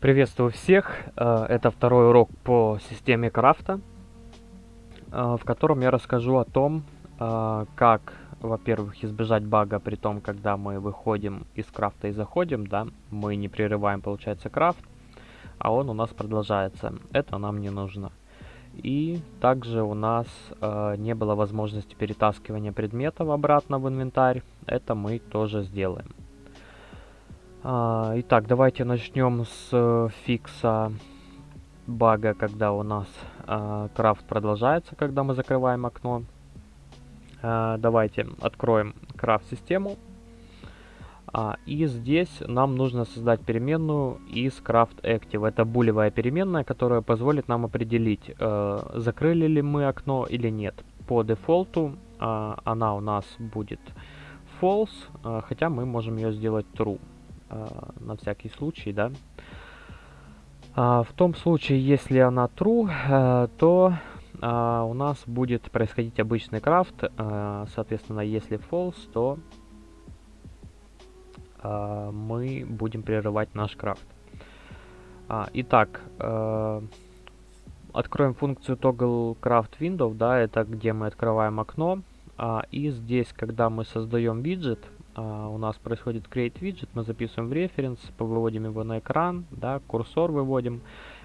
Приветствую всех! Э, это второй урок по системе крафта, э, в котором я расскажу о том, э, как, во-первых, избежать бага при том, когда мы выходим из крафта и заходим, да, мы не прерываем, получается, крафт, а он у нас продолжается. Это нам не нужно. И также у нас не было возможности перетаскивания предметов обратно в инвентарь. Это мы тоже сделаем. А, итак, давайте начнем с э, фикса бага, когда у нас э, крафт продолжается, когда мы закрываем окно. Э, давайте откроем крафт-систему. А, и здесь нам нужно создать переменную из craft active. Это булевая переменная, которая позволит нам определить, э, закрыли ли мы окно или нет. По дефолту э, она у нас будет false, э, хотя мы можем ее сделать true. А, на всякий случай, да. А, в том случае, если она true, э, то а, у нас будет происходить обычный крафт. соответственно, если false, то мы будем прерывать наш крафт. итак, э, откроем функцию toggle craft window, да, это где мы открываем окно. и здесь, когда мы создаем виджет, у нас происходит create widget, мы записываем в референс, выводим его на экран, да, курсор выводим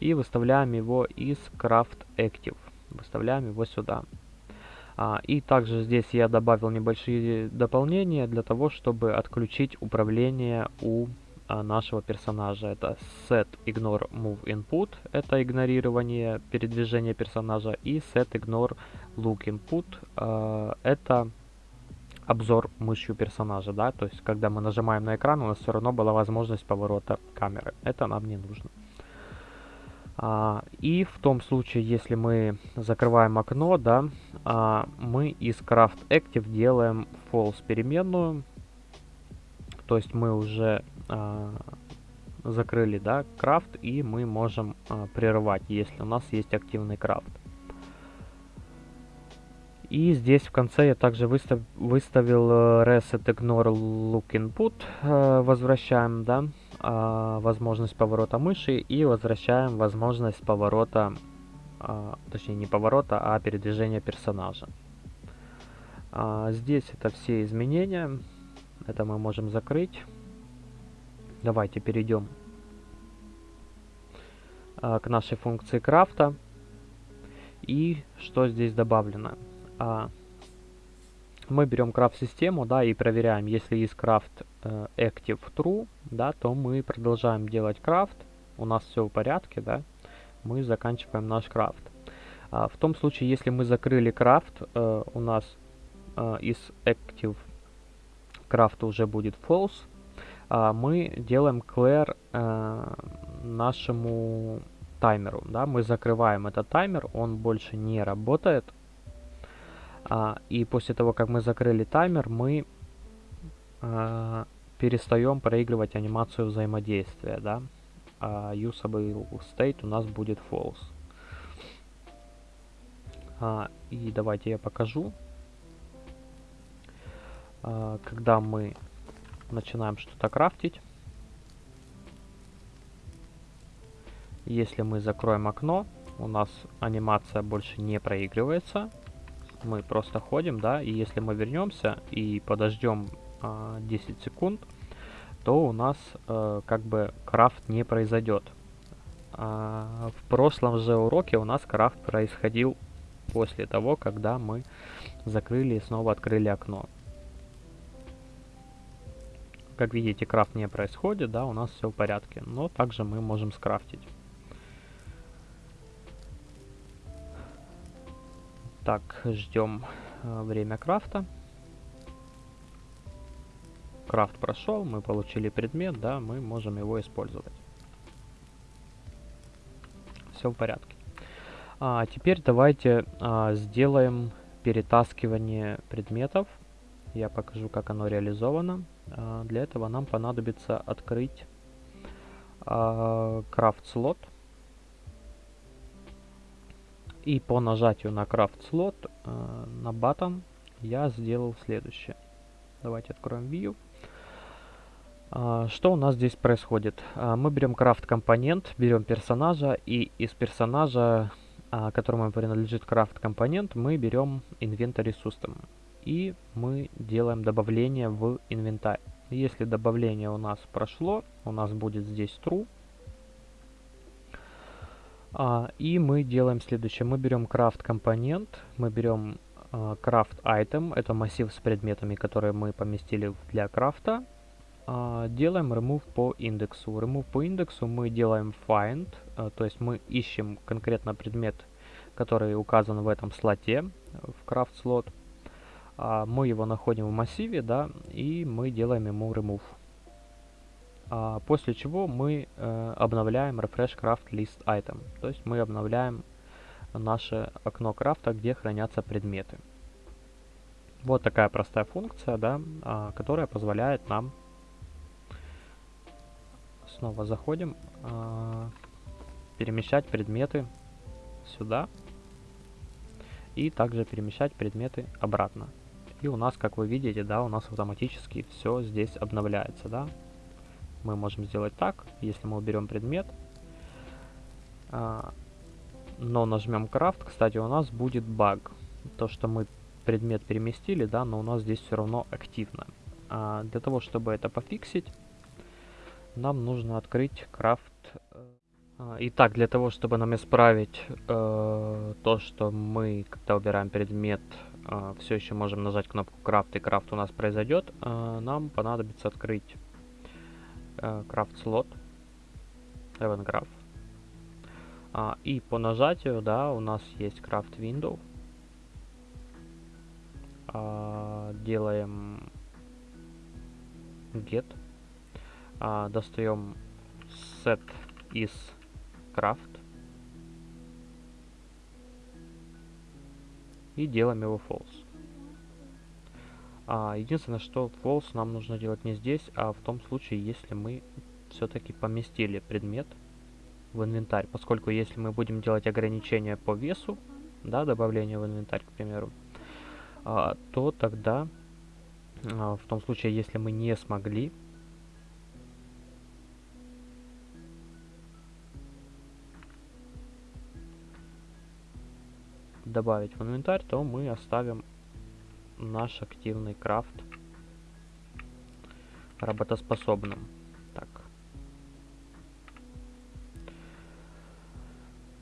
и выставляем его из craft active, выставляем его сюда. А, и также здесь я добавил небольшие дополнения для того, чтобы отключить управление у а, нашего персонажа. Это set ignore move input, это игнорирование передвижения персонажа, и set ignore look input, а, это обзор мышью персонажа, да, то есть когда мы нажимаем на экран, у нас все равно была возможность поворота камеры. Это нам не нужно. А, и в том случае, если мы закрываем окно, да, а, мы из craft active делаем false переменную, то есть мы уже а, закрыли, да, крафт, и мы можем а, прерывать, если у нас есть активный крафт. И здесь в конце я также выстав, выставил э, reset ignore look input, э, возвращаем, да, а, возможность поворота мыши и возвращаем возможность поворота, а, точнее не поворота, а передвижения персонажа. А, здесь это все изменения, это мы можем закрыть. Давайте перейдем к нашей функции крафта. И что здесь добавлено? А, мы берем крафт-систему, да, и проверяем, если есть крафт э, active true, да, то мы продолжаем делать крафт, у нас все в порядке, да, мы заканчиваем наш крафт. А, в том случае, если мы закрыли крафт, э, у нас э, из active крафта уже будет false, а, мы делаем clear э, нашему таймеру, да, мы закрываем этот таймер, он больше не работает, а, и после того, как мы закрыли таймер, мы а, перестаем проигрывать анимацию взаимодействия, да. А usable state у нас будет false. А, и давайте я покажу. А, когда мы начинаем что-то крафтить. Если мы закроем окно, у нас анимация больше не проигрывается мы просто ходим, да, и если мы вернемся и подождем а, 10 секунд, то у нас а, как бы крафт не произойдет. А, в прошлом же уроке у нас крафт происходил после того, когда мы закрыли и снова открыли окно. Как видите, крафт не происходит, да, у нас все в порядке, но также мы можем скрафтить. Так, ждем э, время крафта. Крафт прошел, мы получили предмет, да, мы можем его использовать. Все в порядке. А, теперь давайте а, сделаем перетаскивание предметов. Я покажу, как оно реализовано. А, для этого нам понадобится открыть а, крафт слот. И по нажатию на крафт слот э, на button я сделал следующее. Давайте откроем View. А, что у нас здесь происходит? А, мы берем крафт компонент, берем персонажа, и из персонажа, а, которому принадлежит крафт компонент, мы берем inventory system. И мы делаем добавление в инвентарь. Если добавление у нас прошло, у нас будет здесь true. И мы делаем следующее. Мы берем крафт компонент, мы берем крафт item, это массив с предметами, которые мы поместили для крафта а, делаем remove по индексу. Remove по индексу мы делаем find, а, то есть мы ищем конкретно предмет, который указан в этом слоте, в craft slot. А, мы его находим в массиве, да, и мы делаем ему remove. После чего мы э, обновляем refresh craft list item, то есть мы обновляем наше окно крафта, где хранятся предметы. Вот такая простая функция, да, которая позволяет нам снова заходим, э, перемещать предметы сюда и также перемещать предметы обратно. И у нас, как вы видите, да, у нас автоматически все здесь обновляется, да. Мы можем сделать так, если мы уберем предмет, э, но нажмем крафт, кстати, у нас будет баг. То, что мы предмет переместили, да, но у нас здесь все равно активно. А для того, чтобы это пофиксить, нам нужно открыть крафт. Э, итак, для того, чтобы нам исправить э, то, что мы, когда убираем предмет, э, все еще можем нажать кнопку крафт, и крафт у нас произойдет, э, нам понадобится открыть слот, event graph. А, и по нажатию, да, у нас есть крафт window. А, делаем get а, достаем set из craft и делаем его false. А, единственное, что false нам нужно делать не здесь, а в том случае, если мы все-таки поместили предмет в инвентарь. Поскольку если мы будем делать ограничения по весу, да, добавление в инвентарь, к примеру, а, то тогда а, в том случае, если мы не смогли добавить в инвентарь, то мы оставим наш активный крафт работоспособным. Так.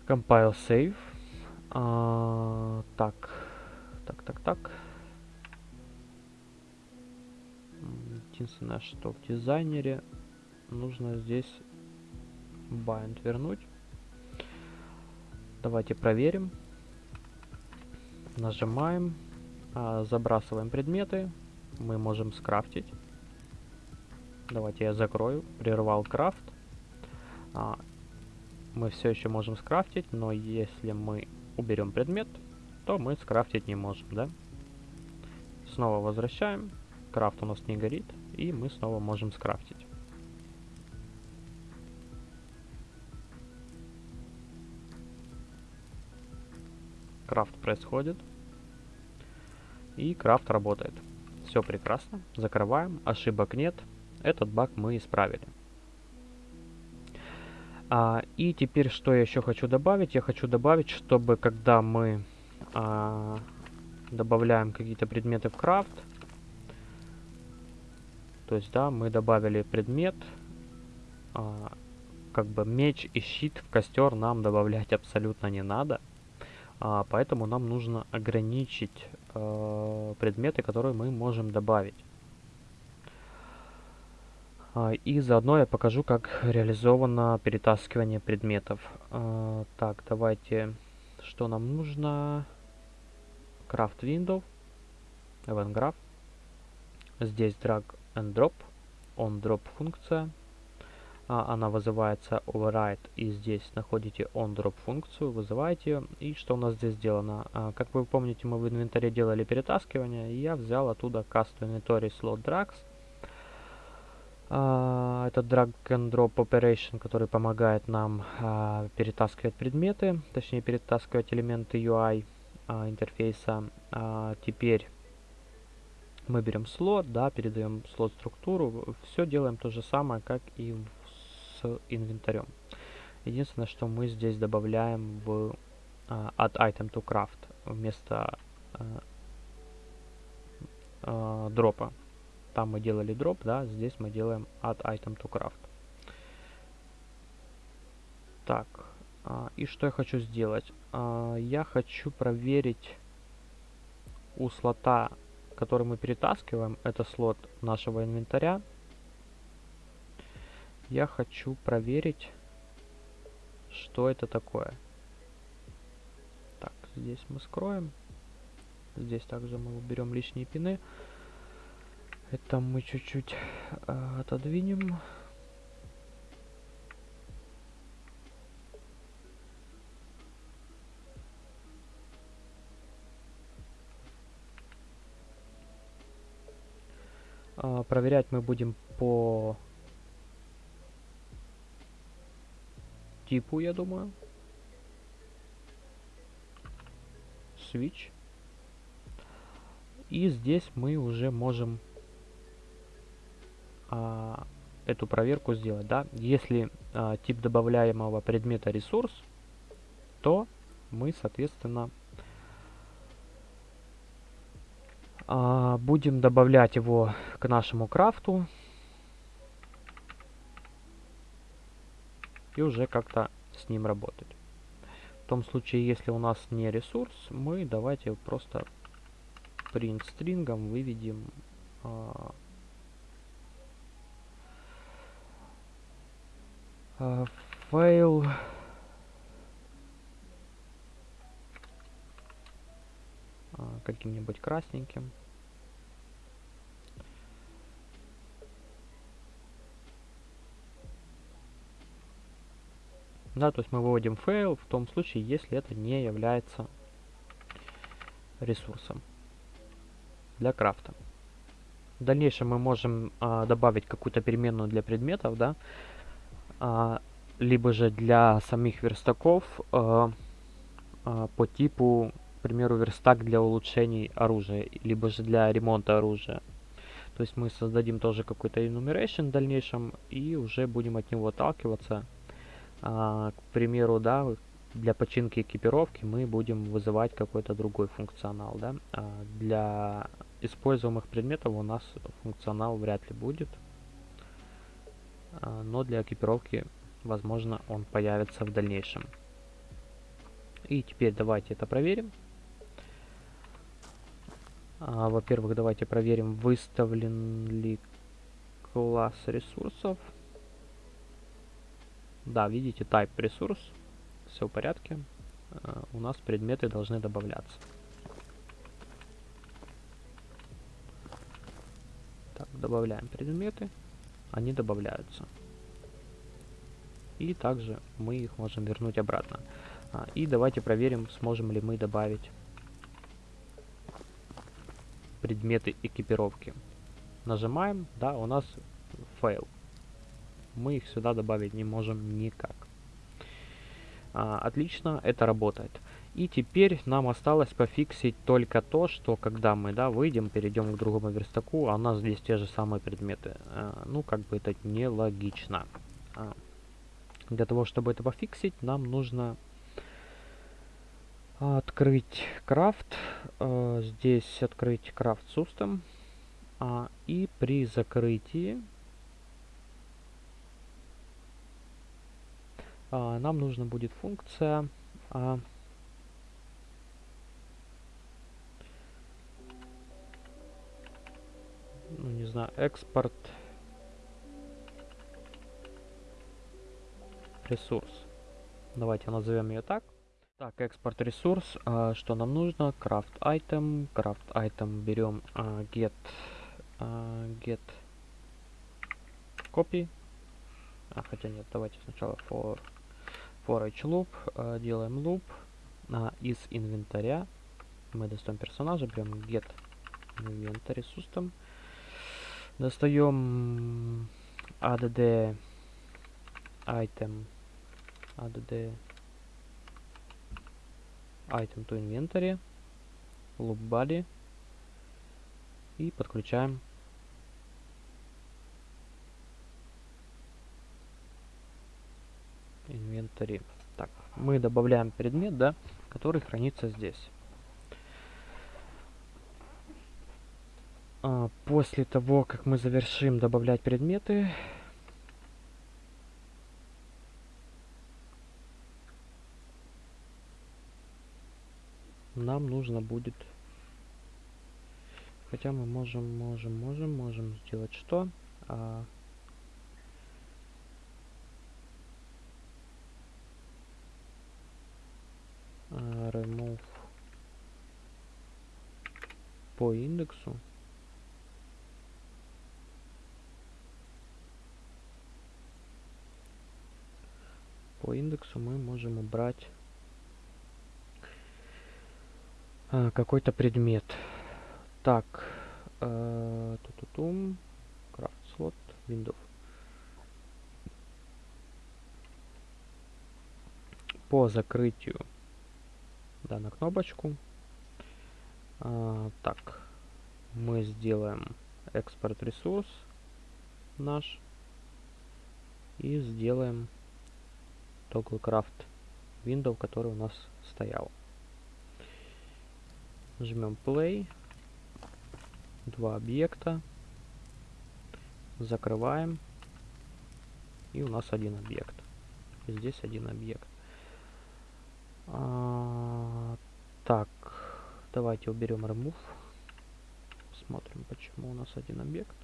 Compile save. А, так. Так, так, так. Единственное, что в дизайнере нужно здесь bind вернуть. Давайте проверим. Нажимаем, забрасываем предметы. Мы можем скрафтить. Давайте я закрою. Прервал крафт. А, мы все еще можем скрафтить, но если мы уберем предмет, то мы скрафтить не можем, да? Снова возвращаем. Крафт у нас не горит, и мы снова можем скрафтить. Крафт происходит. И крафт работает. Все прекрасно. Закрываем. Ошибок нет. Этот баг мы исправили. А, и теперь, что я еще хочу добавить? Я хочу добавить, чтобы когда мы а, добавляем какие-то предметы в крафт, то есть, да, мы добавили предмет, а, как бы меч и щит в костер нам добавлять абсолютно не надо. А, поэтому нам нужно ограничить э, предметы, которые мы можем добавить. А, и заодно я покажу, как реализовано перетаскивание предметов. А, так, давайте, что нам нужно? Craft Window, Event Graph. Здесь drag and drop, on drop функция она вызывается override, и здесь находите onDrop функцию, вызываете ее. И что у нас здесь сделано? А, как вы помните, мы в инвентаре делали перетаскивание, и я взял оттуда cast inventory slot drags. А, это drag and drop operation, который помогает нам а, перетаскивать предметы, точнее перетаскивать элементы UI а, интерфейса. А, теперь Мы берем слот, да, передаем слот структуру. Все делаем то же самое, как и инвентарем. Единственное, что мы здесь добавляем в uh, add item to craft вместо uh, uh, дропа. Там мы делали дроп, да, здесь мы делаем add item to craft. Так, а, и что я хочу сделать? А, я хочу проверить у слота, который мы перетаскиваем, это слот нашего инвентаря. Я хочу проверить, что это такое. Так, здесь мы скроем. Здесь также мы уберем лишние пины. Это мы чуть-чуть э, отодвинем. А, проверять мы будем по типу, я думаю. Switch. И здесь мы уже можем а, эту проверку сделать. Да? Если а, тип добавляемого предмета ресурс, то мы, соответственно, А, будем добавлять его к нашему крафту. И уже как-то с ним работать. В том случае, если у нас не ресурс, мы давайте просто print стрингом выведем а, файл А, каким-нибудь красненьким. Да, то есть мы выводим fail в том случае, если это не является ресурсом для крафта. В дальнейшем мы можем а, добавить какую-то переменную для предметов, да, а, либо же для самих верстаков а, а, по типу примеру, верстак для улучшений оружия, либо же для ремонта оружия. То есть мы создадим тоже какой-то enumeration в дальнейшем и уже будем от него отталкиваться. А, к примеру, да, для починки экипировки мы будем вызывать какой-то другой функционал. Да? А, для используемых предметов у нас функционал вряд ли будет. А, но для экипировки, возможно, он появится в дальнейшем. И теперь давайте это проверим. Во-первых, давайте проверим, выставлен ли класс ресурсов. Да, видите, type ресурс. Все в порядке. А, у нас предметы должны добавляться. Так, добавляем предметы. Они добавляются. И также мы их можем вернуть обратно. А, и давайте проверим, сможем ли мы добавить предметы экипировки. Нажимаем, да, у нас файл. Мы их сюда добавить не можем никак. А, отлично, это работает. И теперь нам осталось пофиксить только то, что когда мы да, выйдем, перейдем к другому верстаку, а у нас здесь те же самые предметы. А, ну, как бы это нелогично. А, для того, чтобы это пофиксить, нам нужно открыть крафт, э, здесь открыть крафт system, а, и при закрытии а, нам нужна будет функция а, ну не знаю, экспорт ресурс. Давайте назовем ее так. Так, экспорт ресурс. А, что нам нужно? Craft item. Craft item берем а, get а, get copy. А, хотя нет, давайте сначала for for each loop. А, делаем loop а, из инвентаря. Мы достаем персонажа, берем get inventory system. Достаем add item add item to inventory, loop body, и подключаем инвентарь. Так, мы добавляем предмет, да, который хранится здесь. А, после того, как мы завершим добавлять предметы, нам нужно будет хотя мы можем можем можем можем сделать что а, remove по индексу по индексу мы можем убрать а, какой-то предмет. Так, э, ту-ту-тум, крафт слот, Windows. По закрытию, да, кнопочку. А, так, мы сделаем экспорт ресурс наш и сделаем toggle craft window, который у нас стоял. Жмем play. Два объекта. Закрываем. И у нас один объект. Здесь один объект. А, так, давайте уберем remove. Смотрим, почему у нас один объект.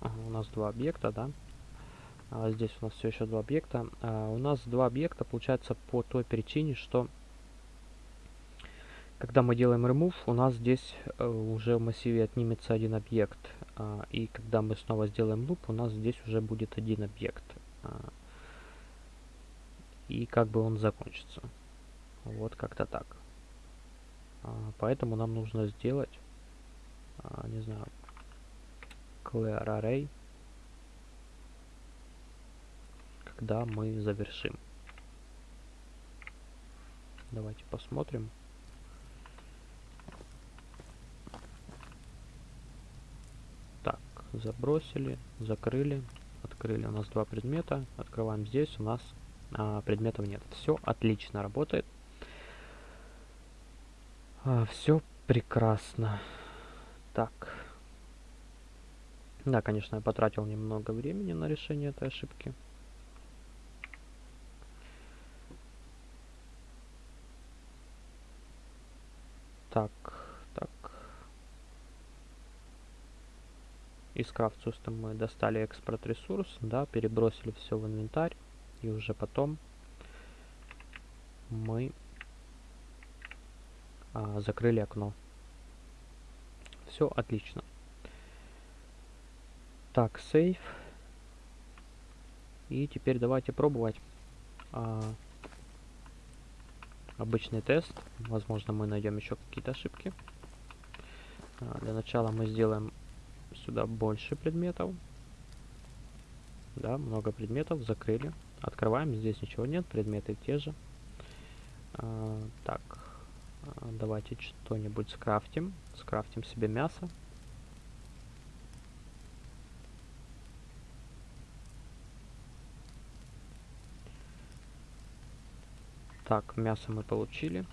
Ага, у нас два объекта, да? А, здесь у нас все еще два объекта. А, у нас два объекта получается по той причине, что когда мы делаем remove, у нас здесь э, уже в массиве отнимется один объект. А, и когда мы снова сделаем loop, у нас здесь уже будет один объект. А, и как бы он закончится. Вот как-то так. А, поэтому нам нужно сделать, не знаю, clear array когда мы завершим. Давайте посмотрим. Так, забросили, закрыли, открыли. У нас два предмета. Открываем здесь, у нас а, предметов нет. Все отлично работает. А, все прекрасно. Так. Да, конечно, я потратил немного времени на решение этой ошибки. Так. Из Craft System мы достали экспорт ресурс, да, перебросили все в инвентарь. И уже потом мы а, закрыли окно. Все отлично. Так, сейф. И теперь давайте пробовать. А, обычный тест. Возможно, мы найдем еще какие-то ошибки. А, для начала мы сделаем сюда больше предметов. Да, много предметов, закрыли. Открываем, здесь ничего нет, предметы те же. А, так, а, давайте что-нибудь скрафтим. Скрафтим себе мясо. Так, мясо мы получили.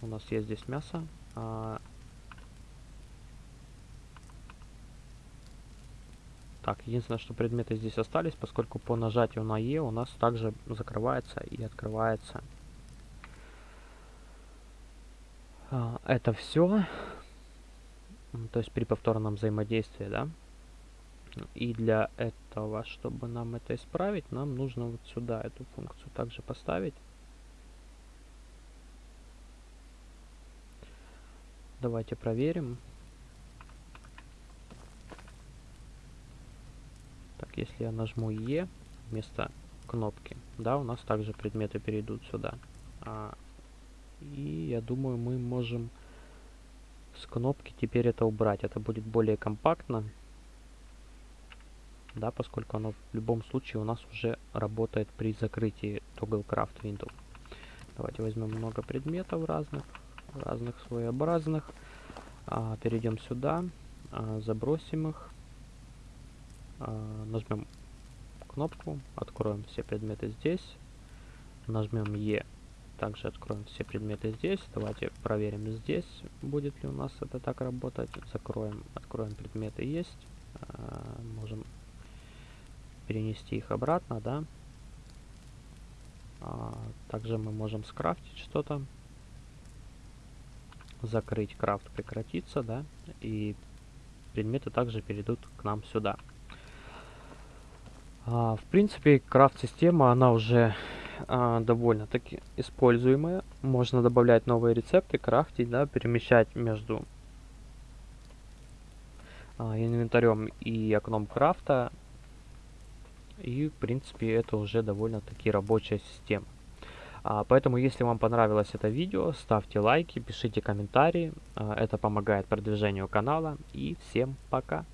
У нас есть здесь мясо. А... Так, единственное, что предметы здесь остались, поскольку по нажатию на Е у нас также закрывается и открывается. А, это все. То есть при повторном взаимодействии, да. И для этого, чтобы нам это исправить, нам нужно вот сюда эту функцию также поставить. Давайте проверим. Если я нажму Е вместо кнопки, да, у нас также предметы перейдут сюда. А, и я думаю, мы можем с кнопки теперь это убрать. Это будет более компактно. да, поскольку оно в любом случае у нас уже работает при закрытии Toggle Craft Window. Давайте возьмем много предметов разных, разных своеобразных. А, перейдем сюда, а, забросим их, нажмем кнопку, откроем все предметы здесь, нажмем E, также откроем все предметы здесь. Давайте проверим здесь, будет ли у нас это так работать. Закроем, откроем предметы есть, а, можем перенести их обратно, да. А, также мы можем скрафтить что-то, закрыть крафт прекратится, да, и предметы также перейдут к нам сюда. А, в принципе, крафт-система, она уже а, довольно-таки используемая. Можно добавлять новые рецепты, крафтить, да, перемещать между а, инвентарем и окном крафта. И, в принципе, это уже довольно-таки рабочая система. Поэтому, если вам понравилось это видео, ставьте лайки, пишите комментарии. Это помогает продвижению канала. И всем пока!